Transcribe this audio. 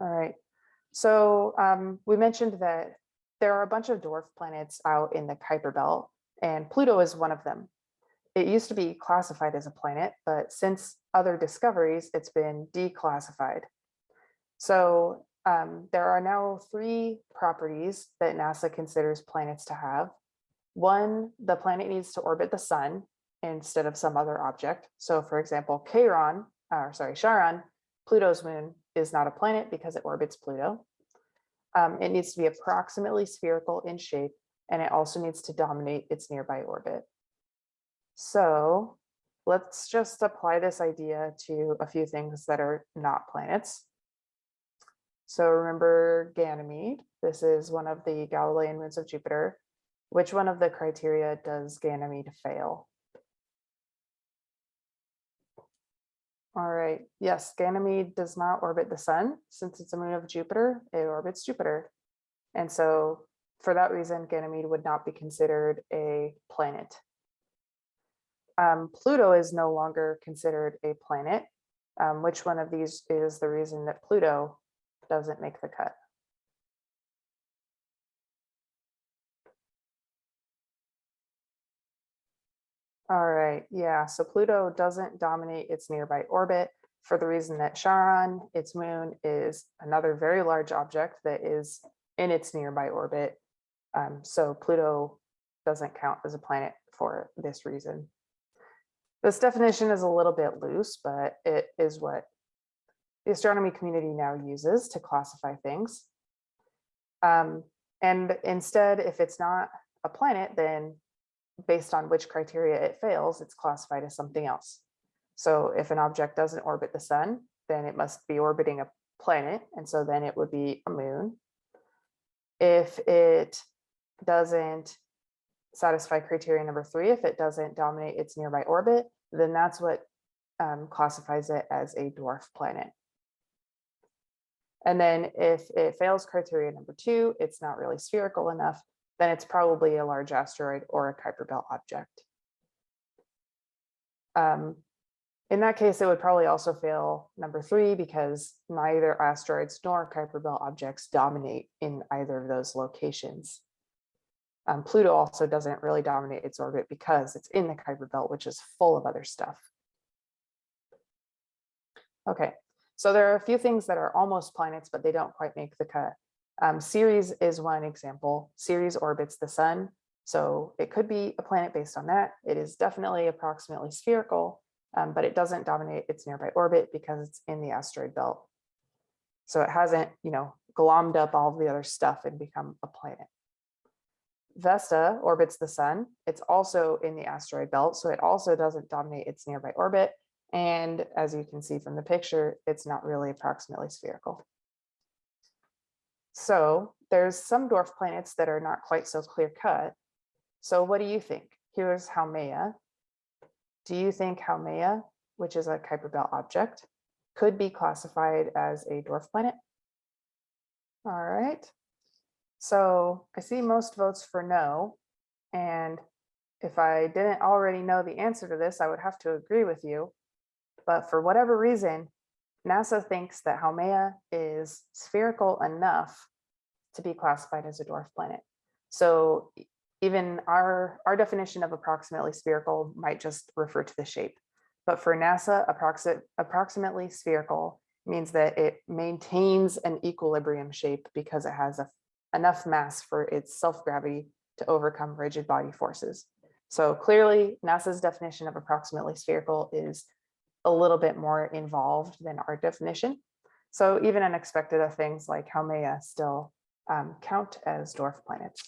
All right. So um, we mentioned that there are a bunch of dwarf planets out in the Kuiper belt, and Pluto is one of them. It used to be classified as a planet, but since other discoveries, it's been declassified. So um, there are now three properties that NASA considers planets to have. One, the planet needs to orbit the sun instead of some other object. So for example, Charon, or sorry, Charon, Pluto's moon is not a planet because it orbits Pluto. Um, it needs to be approximately spherical in shape, and it also needs to dominate its nearby orbit. So let's just apply this idea to a few things that are not planets. So remember Ganymede. This is one of the Galilean moons of Jupiter. Which one of the criteria does Ganymede fail? All right, yes, Ganymede does not orbit the sun. Since it's a moon of Jupiter, it orbits Jupiter. And so for that reason, Ganymede would not be considered a planet. Um, Pluto is no longer considered a planet. Um, which one of these is the reason that Pluto doesn't make the cut? All right, yeah, so Pluto doesn't dominate its nearby orbit for the reason that Charon, its moon, is another very large object that is in its nearby orbit. Um, so Pluto doesn't count as a planet for this reason. This definition is a little bit loose, but it is what the astronomy community now uses to classify things. Um, and instead, if it's not a planet, then based on which criteria it fails, it's classified as something else. So if an object doesn't orbit the sun, then it must be orbiting a planet. And so then it would be a moon. If it doesn't satisfy criteria number three, if it doesn't dominate its nearby orbit, then that's what um, classifies it as a dwarf planet. And then if it fails criteria number two, it's not really spherical enough, then it's probably a large asteroid or a Kuiper belt object. Um, in that case, it would probably also fail number three because neither asteroids nor Kuiper belt objects dominate in either of those locations. Um, Pluto also doesn't really dominate its orbit because it's in the Kuiper belt, which is full of other stuff. Okay, so there are a few things that are almost planets, but they don't quite make the cut. Um, Ceres is one example. Ceres orbits the sun, so it could be a planet based on that. It is definitely approximately spherical, um, but it doesn't dominate its nearby orbit because it's in the asteroid belt. So it hasn't, you know, glommed up all the other stuff and become a planet. Vesta orbits the sun. It's also in the asteroid belt, so it also doesn't dominate its nearby orbit. And as you can see from the picture, it's not really approximately spherical. So there's some dwarf planets that are not quite so clear cut. So what do you think? Here's Haumea. Do you think Haumea, which is a Kuiper belt object, could be classified as a dwarf planet? All right. So I see most votes for no. And if I didn't already know the answer to this, I would have to agree with you. But for whatever reason, NASA thinks that Haumea is spherical enough to be classified as a dwarf planet. So even our, our definition of approximately spherical might just refer to the shape. But for NASA, approximate, approximately spherical means that it maintains an equilibrium shape because it has a, enough mass for its self-gravity to overcome rigid body forces. So clearly NASA's definition of approximately spherical is a little bit more involved than our definition. So even unexpected of things like Haumea still um, count as dwarf planets.